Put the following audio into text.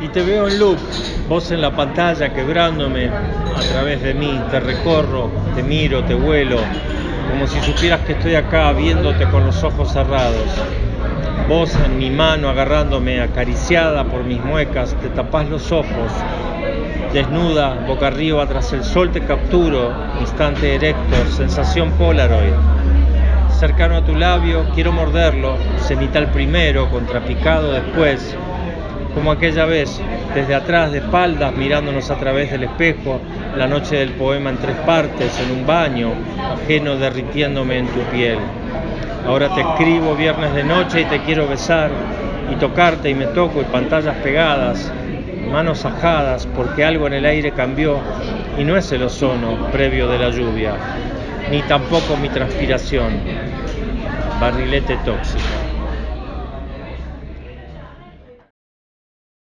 y te veo en loop, vos en la pantalla quebrándome a través de mí, te recorro, te miro, te vuelo, como si supieras que estoy acá viéndote con los ojos cerrados. Vos en mi mano agarrándome, acariciada por mis muecas, te tapás los ojos, desnuda, boca arriba tras el sol te capturo, instante erecto, sensación polaroid. Cercano a tu labio, quiero morderlo, cenital primero, contrapicado después, como aquella vez, desde atrás de espaldas, mirándonos a través del espejo, la noche del poema en tres partes, en un baño, ajeno derritiéndome en tu piel. Ahora te escribo viernes de noche y te quiero besar, y tocarte y me toco, y pantallas pegadas, manos ajadas, porque algo en el aire cambió, y no es el ozono previo de la lluvia, ni tampoco mi transpiración. Barrilete tóxico.